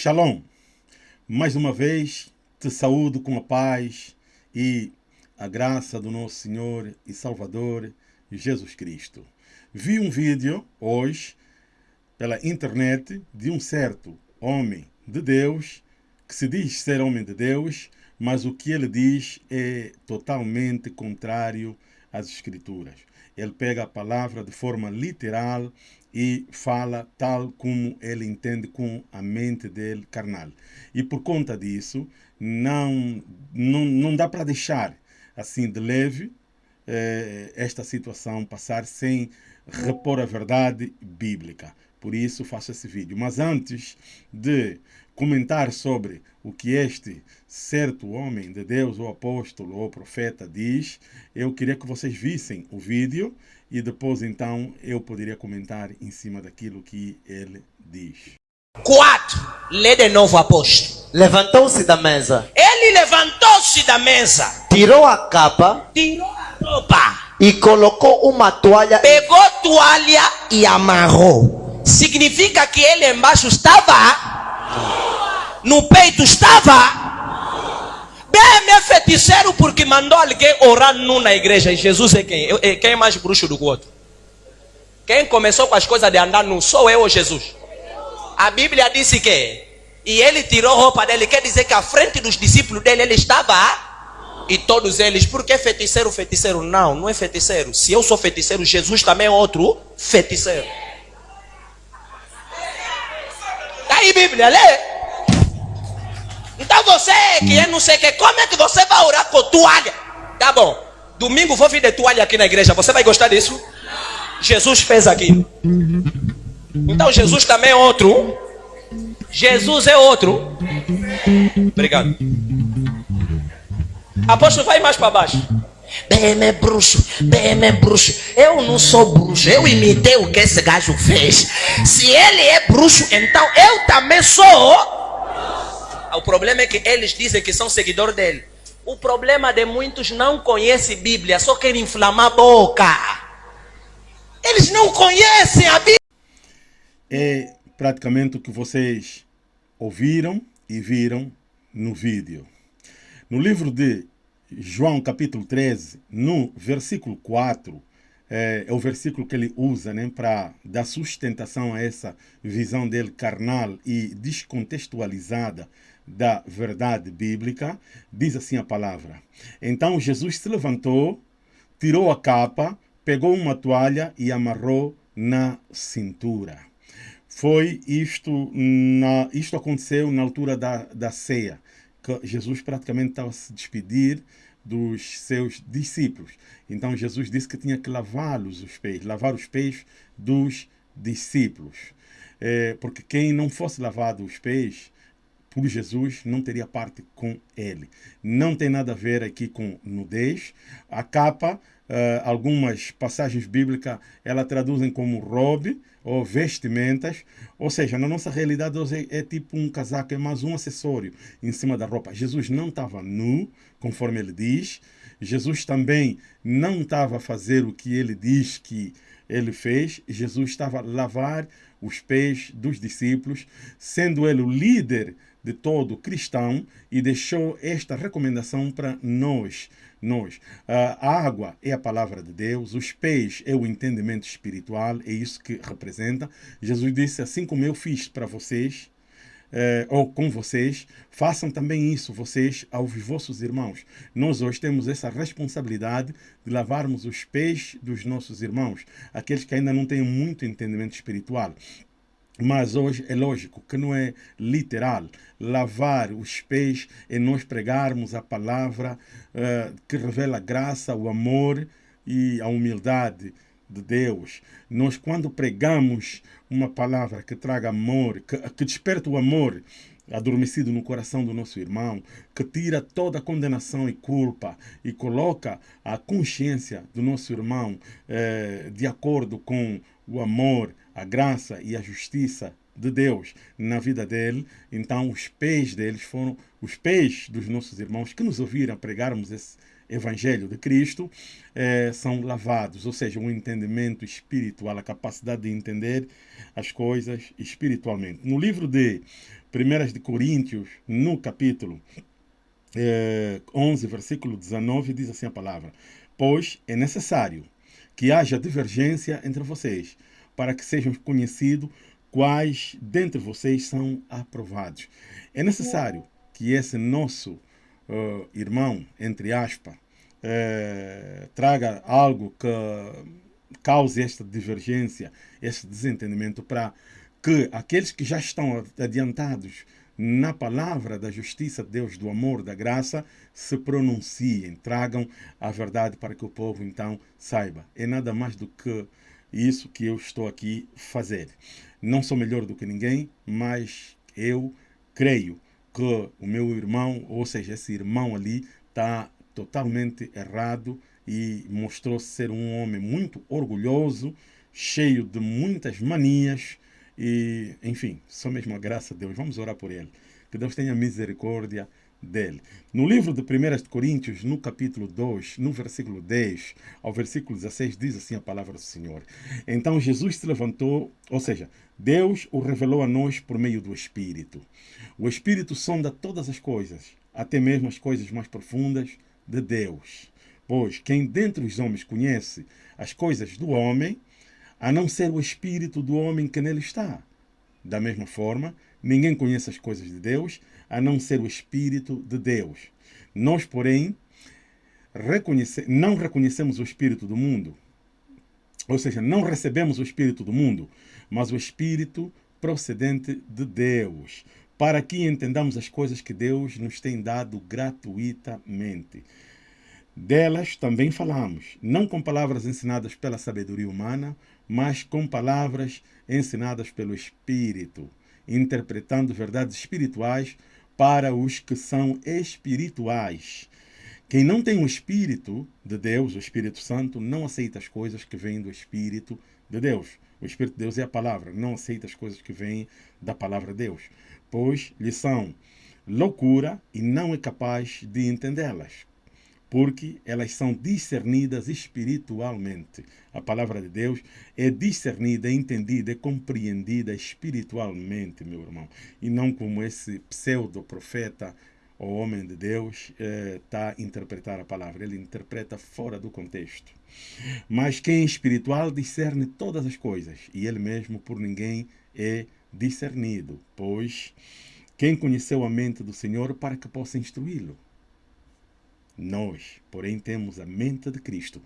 Shalom. Mais uma vez te saúdo com a paz e a graça do nosso Senhor e Salvador Jesus Cristo. Vi um vídeo hoje pela internet de um certo homem de Deus que se diz ser homem de Deus, mas o que ele diz é totalmente contrário às Escrituras. Ele pega a palavra de forma literal e fala tal como ele entende com a mente dele carnal. E por conta disso, não, não, não dá para deixar assim de leve eh, esta situação passar sem repor a verdade bíblica. Por isso faço esse vídeo. Mas antes de comentar sobre o que este certo homem de Deus, ou apóstolo, ou profeta diz, eu queria que vocês vissem o vídeo e depois então eu poderia comentar em cima daquilo que ele diz. 4. Lê de novo, apóstolo. Levantou-se da mesa, Ele levantou-se da mesa, tirou a capa tirou a roupa, e colocou uma toalha pegou toalha e amarrou. Significa que ele embaixo estava, no peito estava. Bem, é feiticeiro porque mandou alguém orar nu na igreja. E Jesus é quem? É- Quem é mais bruxo do que o outro? Quem começou com as coisas de andar nu? Sou eu ou Jesus? A Bíblia disse que e ele tirou roupa dele, quer dizer que à frente dos discípulos dele ele estava e todos eles, por que feiticeiro, feiticeiro? Não, não é feiticeiro. Se eu sou feiticeiro, Jesus também é outro feiticeiro. Tá aí Bíblia, lê. Então você que é não sei o que, como é que você vai orar com toalha? Tá bom. Domingo vou vir de toalha aqui na igreja. Você vai gostar disso? Jesus fez aquilo. Então Jesus também é outro. Jesus é outro. Obrigado. Apóstolo, vai mais para baixo. BM é bruxo, BM é bruxo. Eu não sou bruxo, eu imitei o que esse gajo fez. Se ele é bruxo, então eu também sou. O problema é que eles dizem que são seguidores dele. O problema de muitos não conhece Bíblia, só querem inflamar a boca. Eles não conhecem a Bíblia. É praticamente o que vocês ouviram e viram no vídeo. No livro de João, capítulo 13, no versículo 4, é, é o versículo que ele usa né, para dar sustentação a essa visão dele carnal e descontextualizada da verdade bíblica. Diz assim a palavra: Então Jesus se levantou, tirou a capa, pegou uma toalha e amarrou na cintura foi isto, na, isto aconteceu na altura da, da ceia, Jesus praticamente estava a se despedir dos seus discípulos. Então Jesus disse que tinha que lavá-los os pés, lavar os pés dos discípulos. É, porque quem não fosse lavado os pés por Jesus não teria parte com ele. Não tem nada a ver aqui com nudez. A capa, eh, algumas passagens bíblicas, ela traduzem como robe ou vestimentas. Ou seja, na nossa realidade hoje é, é tipo um casaco, é mais um acessório em cima da roupa. Jesus não estava nu, conforme ele diz. Jesus também não estava a fazer o que ele diz que ele fez. Jesus estava a lavar os pés dos discípulos, sendo ele o líder de todo cristão e deixou esta recomendação para nós. Nós, a água é a palavra de Deus, os pés é o entendimento espiritual, é isso que representa. Jesus disse: Assim como eu fiz para vocês, eh, ou com vocês, façam também isso, vocês, aos vossos irmãos. Nós hoje temos essa responsabilidade de lavarmos os pés dos nossos irmãos, aqueles que ainda não têm muito entendimento espiritual. Mas hoje é lógico que não é literal. Lavar os pés é nós pregarmos a palavra eh, que revela a graça, o amor e a humildade de Deus. Nós, quando pregamos uma palavra que traga amor, que, que desperta o amor adormecido no coração do nosso irmão, que tira toda a condenação e culpa e coloca a consciência do nosso irmão eh, de acordo com o amor, a graça e a justiça de Deus na vida dele, então os pés deles foram os pés dos nossos irmãos que nos ouviram pregarmos esse Evangelho de Cristo eh, são lavados, ou seja, um entendimento espiritual, a capacidade de entender as coisas espiritualmente. No livro de 1 de Coríntios, no capítulo eh, 11, versículo 19, diz assim a palavra: Pois é necessário que haja divergência entre vocês, para que sejam conhecidos quais dentre vocês são aprovados. É necessário que esse nosso uh, irmão, entre aspas, uh, traga algo que cause esta divergência, este desentendimento, para que aqueles que já estão adiantados na palavra da justiça de Deus, do amor, da graça, se pronunciem, tragam a verdade para que o povo então saiba. É nada mais do que isso que eu estou aqui fazer. Não sou melhor do que ninguém, mas eu creio que o meu irmão, ou seja, esse irmão ali, está totalmente errado e mostrou ser um homem muito orgulhoso, cheio de muitas manias, e, enfim, só mesmo a graça de Deus. Vamos orar por ele. Que Deus tenha misericórdia dele. No livro de 1 Coríntios, no capítulo 2, no versículo 10 ao versículo 16, diz assim a palavra do Senhor. Então Jesus se levantou, ou seja, Deus o revelou a nós por meio do Espírito. O Espírito sonda todas as coisas, até mesmo as coisas mais profundas de Deus. Pois quem dentre os homens conhece as coisas do homem, a não ser o espírito do homem que nele está. Da mesma forma, ninguém conhece as coisas de Deus, a não ser o espírito de Deus. Nós, porém, reconhece, não reconhecemos o espírito do mundo, ou seja, não recebemos o espírito do mundo, mas o espírito procedente de Deus, para que entendamos as coisas que Deus nos tem dado gratuitamente. Delas também falamos, não com palavras ensinadas pela sabedoria humana, mas com palavras ensinadas pelo Espírito, interpretando verdades espirituais para os que são espirituais. Quem não tem o Espírito de Deus, o Espírito Santo, não aceita as coisas que vêm do Espírito de Deus. O Espírito de Deus é a palavra, não aceita as coisas que vêm da palavra de Deus, pois lhe são loucura e não é capaz de entendê-las porque elas são discernidas espiritualmente. A palavra de Deus é discernida, entendida, é compreendida espiritualmente, meu irmão, e não como esse pseudo-profeta ou homem de Deus está eh, a interpretar a palavra. Ele interpreta fora do contexto. Mas quem é espiritual discerne todas as coisas, e ele mesmo por ninguém é discernido, pois quem conheceu a mente do Senhor para que possa instruí-lo? Nós, porém, temos a mente de Cristo.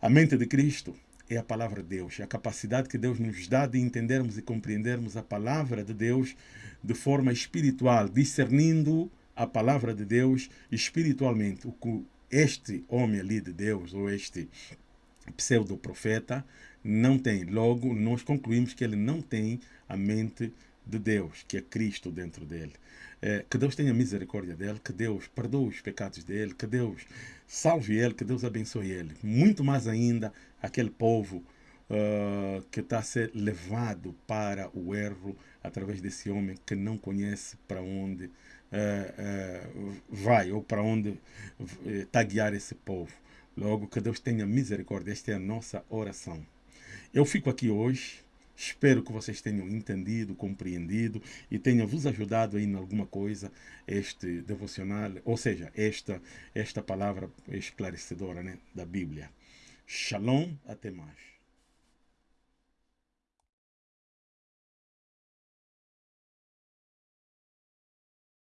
A mente de Cristo é a palavra de Deus, é a capacidade que Deus nos dá de entendermos e compreendermos a palavra de Deus de forma espiritual, discernindo a palavra de Deus espiritualmente. O que este homem ali de Deus, ou este pseudo-profeta, não tem. Logo, nós concluímos que ele não tem a mente de Deus, que é Cristo dentro dele. É, que Deus tenha misericórdia dele, que Deus perdoe os pecados dele, que Deus salve ele, que Deus abençoe ele. Muito mais ainda aquele povo uh, que está a ser levado para o erro através desse homem que não conhece para onde uh, uh, vai ou para onde está a guiar esse povo. Logo, que Deus tenha misericórdia. Esta é a nossa oração. Eu fico aqui hoje Espero que vocês tenham entendido, compreendido e tenha vos ajudado em alguma coisa este devocional, ou seja, esta, esta palavra esclarecedora né, da Bíblia. Shalom, até mais.